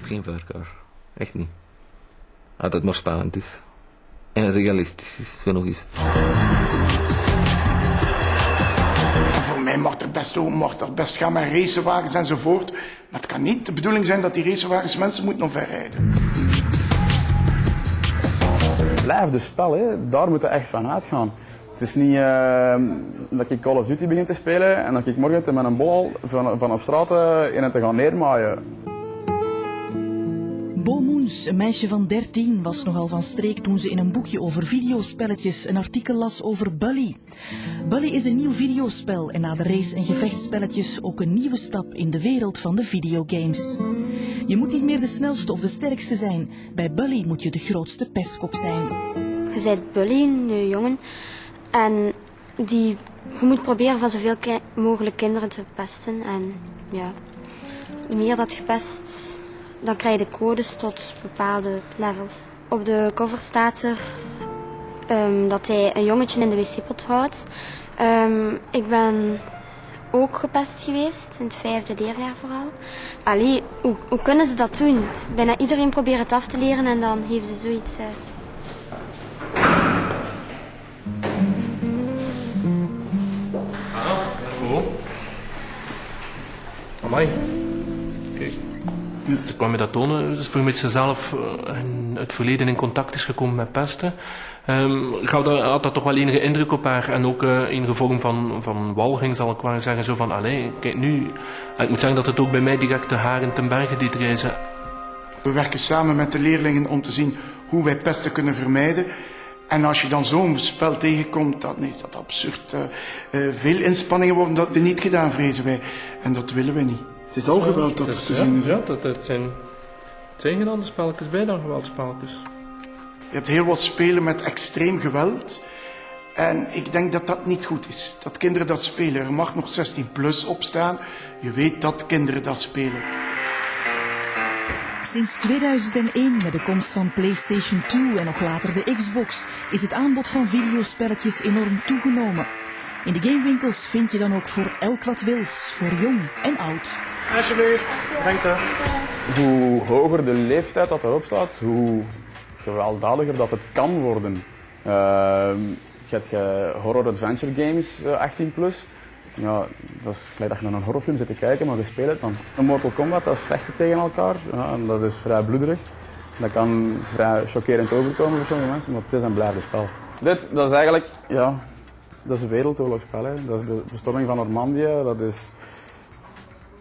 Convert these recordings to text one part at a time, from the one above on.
heb geen voorkeur. Echt niet. Als het maar spannend is. En realistisch is, genoeg is. Voor mij mag er best, mag er best gaan met racewagens enzovoort. Maar het kan niet de bedoeling zijn dat die racewagens mensen moeten omverrijden. Blijf de spel, hè. daar moet je echt van uitgaan. Het is niet uh, dat ik Call of Duty begin te spelen en dat ik morgen met een bal van, van op straat uh, in het te gaan neermaaien. Bo Moens, een meisje van 13, was nogal van streek toen ze in een boekje over videospelletjes een artikel las over Bully. Bully is een nieuw videospel en na de race- en gevechtspelletjes ook een nieuwe stap in de wereld van de videogames. Je moet niet meer de snelste of de sterkste zijn. Bij Bully moet je de grootste pestkop zijn. Je bent Bully, een jongen, en die, je moet proberen van zoveel mogelijk kinderen te pesten. En ja, hoe meer dat je pest, dan krijg je de codes tot bepaalde levels. Op de cover staat er um, dat hij een jongetje in de wc-pot houdt. Um, ik ben ook gepest geweest, in het vijfde leerjaar vooral. Allee, hoe, kunnen ze dat doen? Bijna iedereen probeert het af te leren en dan geven ze zoiets uit. Oh. Amai. Ze kwam me dat tonen, dus voor met zichzelf in het verleden in contact is gekomen met pesten. Um, had dat toch wel enige indruk op haar en ook uh, enige vorm van, van walging zal ik maar zeggen. Zo van, allee, kijk nu. Ik moet zeggen dat het ook bij mij direct de haren ten berge deed reizen. We werken samen met de leerlingen om te zien hoe wij pesten kunnen vermijden. En als je dan zo'n spel tegenkomt, dan is dat absurd. Uh, veel inspanningen worden dat niet gedaan, vrezen wij. En dat willen we niet. Het is al geweld dat er te ja, zien is. Ja, dat, dat zijn, het zijn geen andere spelletjes bij dan geweldspelletjes. Je hebt heel wat spelen met extreem geweld. En ik denk dat dat niet goed is. Dat kinderen dat spelen. Er mag nog 16 plus opstaan. Je weet dat kinderen dat spelen. Sinds 2001, met de komst van PlayStation 2 en nog later de Xbox, is het aanbod van videospelletjes enorm toegenomen. In de gamewinkels vind je dan ook voor elk wat wils, voor jong en oud. Alsjeblieft, dank je. Hoe hoger de leeftijd dat erop staat, hoe gewelddadiger dat het kan worden. Uh, je hebt je horror adventure games, uh, 18 plus. Ja, dat is gelijk dat je naar een horrorfilm zit te kijken, maar je speelt het dan. Een Mortal Kombat, dat is vechten tegen elkaar. Ja, en dat is vrij bloederig. Dat kan vrij chockerend overkomen voor sommige mensen, maar het is een blijvend spel. Dit, dat is eigenlijk, ja, dat is een wereldoorlogsspel. Hè. Dat is de bestorming van Normandië. Dat is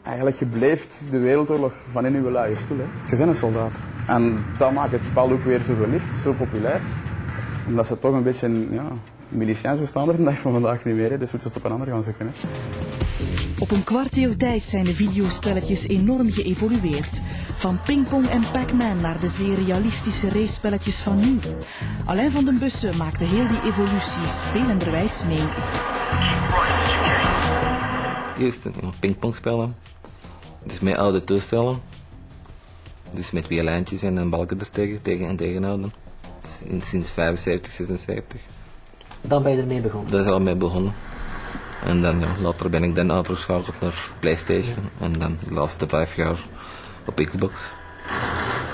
eigenlijk je blijft de wereldoorlog van in uw luie stoel. Hè. Je bent een soldaat. En dat maakt het spel ook weer zo geliefd, zo populair. Omdat ze toch een beetje ja, miliciëns bestaan er de dag van vandaag niet meer. Hè. Dus moeten we het op een ander gaan zoeken. Hè. Op een kwart eeuw tijd zijn de videospelletjes enorm geëvolueerd. Van pingpong en Pac-Man naar de zeer realistische racespelletjes van nu. Alain van den Bussen maakte heel die evolutie spelenderwijs mee. Eerst pingpong spelen. Dus met oude toestellen. Dus met twee lijntjes en een balken er tegen, tegen en tegenhouden. Dus sinds 75, 76. Dan ben je ermee begonnen? Daar is al mee begonnen. En dan ja, later ben ik dan overgeschakeld naar Playstation. En dan de laatste vijf jaar op Xbox.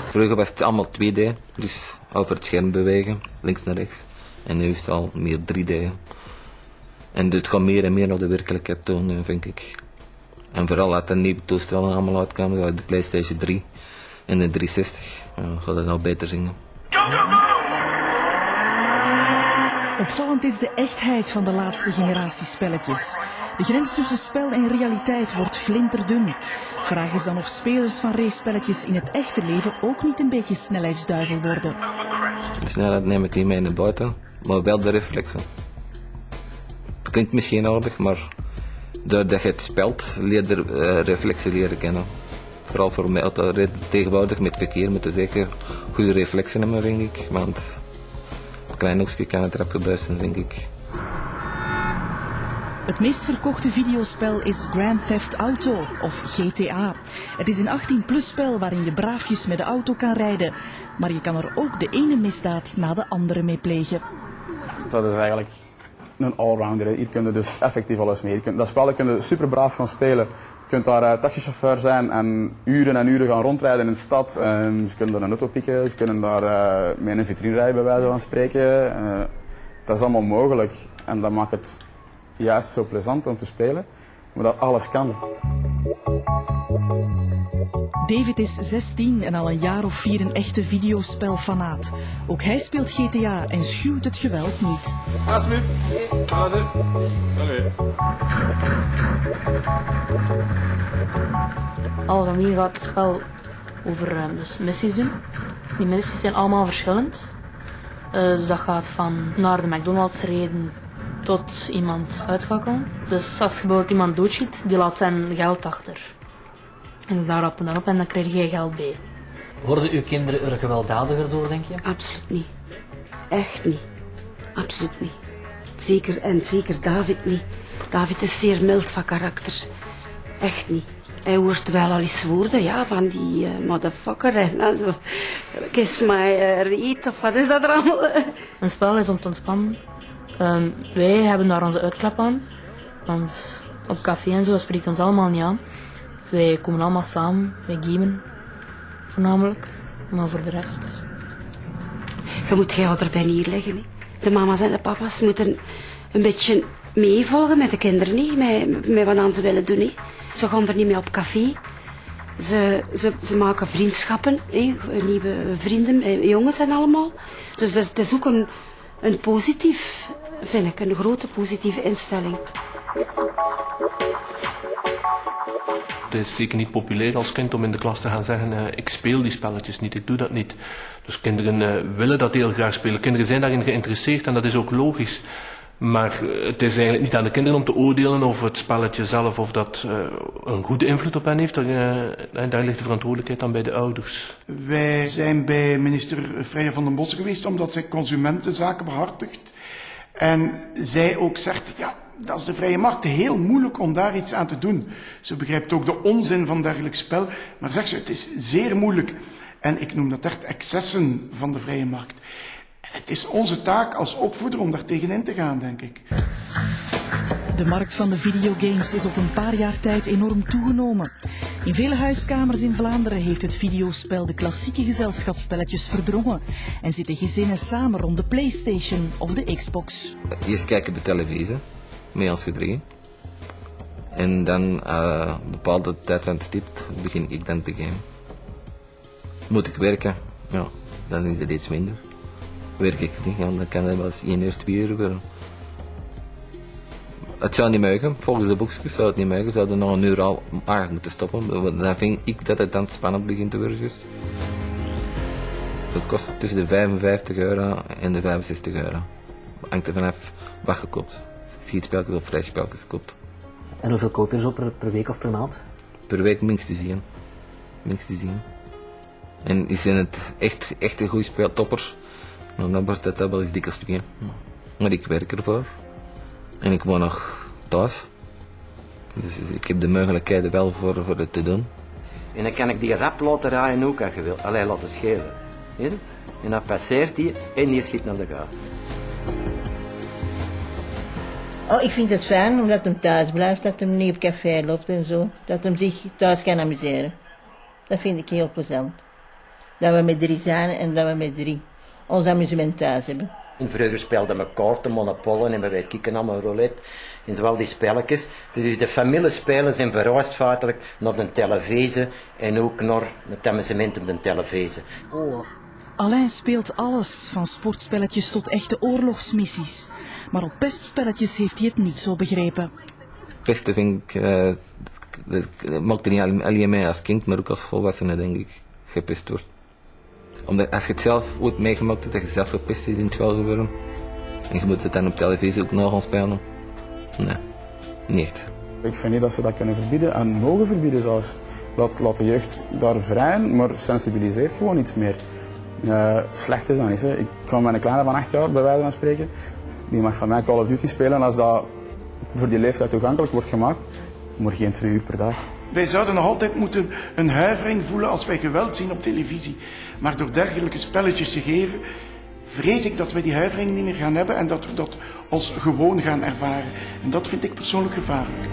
Vroeger was het allemaal 2D, dus over het scherm bewegen, links naar rechts. En nu is het al meer 3D. En het gaat meer en meer naar de werkelijkheid tonen, vind ik. En vooral als de nieuwe toestellen allemaal uitkomen, zoals de PlayStation 3 en de 360, ja, gaat het nou beter zingen. Opvallend is de echtheid van de laatste generatie spelletjes. De grens tussen spel en realiteit wordt flinterdun. Vraag is dan of spelers van race-spelletjes in het echte leven ook niet een beetje snelheidsduivel worden. De snelheid neem ik niet mee naar buiten, maar wel de reflexen. Het klinkt misschien aardig, maar doordat je het speelt, leer je uh, reflexen leren kennen. Vooral voor mij tegenwoordig met verkeer moeten zeker goede reflexen hebben, denk ik. Want een klein hoekje kan het rap gebeurzen, denk ik. Het meest verkochte videospel is Grand Theft Auto of GTA. Het is een 18-plus spel waarin je braafjes met de auto kan rijden. Maar je kan er ook de ene misdaad na de andere mee plegen. Dat is eigenlijk een allrounder. Hier kun je dus effectief alles mee. Je kunt, dat spel kun je super braaf gaan spelen. Je kunt daar uh, taxichauffeur zijn en uren en uren gaan rondrijden in de stad. Um, je kunt daar een auto pikken, je kunt daar uh, met een vitrine rijden bij wijze van spreken. Uh, dat is allemaal mogelijk. En dat maakt het juist zo plezant om te spelen. Maar dat alles kan. David is 16 en al een jaar of vier een echte videospelfanaat. Ook hij speelt GTA en schuwt het geweld niet. Alsjeblieft. Algemeen gaat het spel over uh, dus missies doen. Die missies zijn allemaal verschillend. Uh, dus dat gaat van naar de McDonald's reden tot iemand uitschakelen. Dus als je bijvoorbeeld iemand doodschiet, die laat zijn geld achter. En dus daar rappen dan op en dan krijg je geld bij. Worden uw kinderen er gewelddadiger door, denk je? Absoluut niet. Echt niet. Absoluut niet. Zeker en zeker David niet. David is zeer mild van karakter. Echt niet. Hij hoort wel al eens woorden, ja, van die uh, motherfucker. En also, kiss my uh, reet, of wat is dat er allemaal? Een spel is om te ontspannen. Um, wij hebben daar onze uitklap aan. Want op café en zo spreekt ons allemaal niet aan. Wij komen allemaal samen, wij gamen voornamelijk. Maar voor de rest... Je moet jou erbij neerleggen. Hè. De mama's en de papa's moeten een beetje meevolgen met de kinderen, hè. Met, met wat ze willen doen. Hè. Ze gaan er niet mee op café. Ze, ze, ze maken vriendschappen, hè. nieuwe vrienden, jongens en allemaal. Dus dat, dat is ook een, een positief, vind ik, een grote positieve instelling. Het is zeker niet populair als kind om in de klas te gaan zeggen, uh, ik speel die spelletjes niet, ik doe dat niet. Dus kinderen uh, willen dat heel graag spelen. Kinderen zijn daarin geïnteresseerd en dat is ook logisch. Maar het is eigenlijk niet aan de kinderen om te oordelen over het spelletje zelf of dat een goede invloed op hen heeft. Daar, daar ligt de verantwoordelijkheid dan bij de ouders. Wij zijn bij minister Freya van den Bossen geweest omdat zij consumentenzaken behartigt. En zij ook zegt, ja, dat is de vrije markt heel moeilijk om daar iets aan te doen. Ze begrijpt ook de onzin van dergelijk spel, maar zegt ze, het is zeer moeilijk. En ik noem dat echt excessen van de vrije markt. Het is onze taak als opvoeder om daar tegenin te gaan, denk ik. De markt van de videogames is op een paar jaar tijd enorm toegenomen. In vele huiskamers in Vlaanderen heeft het videospel de klassieke gezelschapsspelletjes verdrongen en zitten gezinnen samen rond de PlayStation of de Xbox. Eerst kijken de televisie, mee als gedreven. En dan, uh, een bepaalde tijd van het stipt, begin ik dan te gamen. Moet ik werken? Ja, dan is het iets minder. Werk ik niet, dan kan het wel eens 1 uur, 2 uur worden. Het zou niet mogen, volgens de boekjes zou het niet mogen. Zouden nog een uur al aard moeten stoppen. Dan vind ik dat het dan spannend begint te worden. Dus. Het kost tussen de 55 euro en de 65 euro. Hangt er vanaf wat je koopt. Schietspelletjes of flashspelletjes koopt. En hoeveel koop je zo per, per week of per maand? Per week minstens zien. Minstens zien. En is in het echt, echt een goede speeltoppers, dan wordt het wel eens dikke stukje. Maar ik werk ervoor. En ik woon nog thuis. Dus ik heb de mogelijkheden wel voor, voor het te doen. En dan kan ik die rap laten rijden ook als je wil. Alleen laten schelen. En dan passeert die en die schiet naar de gaten. Oh, ik vind het fijn omdat hem thuis blijft, dat hem niet op café loopt en zo. Dat hem zich thuis kan amuseren. Dat vind ik heel plezant. Dat we met drie zijn en dat we met drie ons amusement thuis hebben. En vroeger speelden we kaarten, monopolen en we weet kieken allemaal roulette. En zowel die spelletjes. Dus de familiespelen zijn verhuisd feitelijk naar de televisie en ook naar het amusement op de televisie. Oh. Alain speelt alles, van sportspelletjes tot echte oorlogsmissies. Maar op pestspelletjes heeft hij het niet zo begrepen. Pesten vind ik, uh, dat maakt er niet alleen mij als kind, maar ook als volwassene denk ik, gepest wordt. Omdat als je het zelf ooit meegemaakt hebt, dat je zelf gepest is in het spel gebeuren. En je moet het dan op televisie ook nog gaan spelen. Nee, niet. Ik vind niet dat ze dat kunnen verbieden en mogen verbieden zelfs. Dat laat de jeugd daar vrij, maar sensibiliseert gewoon iets meer. Uh, slecht is dat niet. Hè. Ik kwam met een kleine van 8 jaar, bij wijze van spreken. Die mag van mij Call of Duty spelen en als dat voor die leeftijd toegankelijk wordt gemaakt, maar geen twee uur per dag. Wij zouden nog altijd moeten een huivering voelen als wij geweld zien op televisie. Maar door dergelijke spelletjes te geven, vrees ik dat we die huivering niet meer gaan hebben en dat we dat als gewoon gaan ervaren. En dat vind ik persoonlijk gevaarlijk.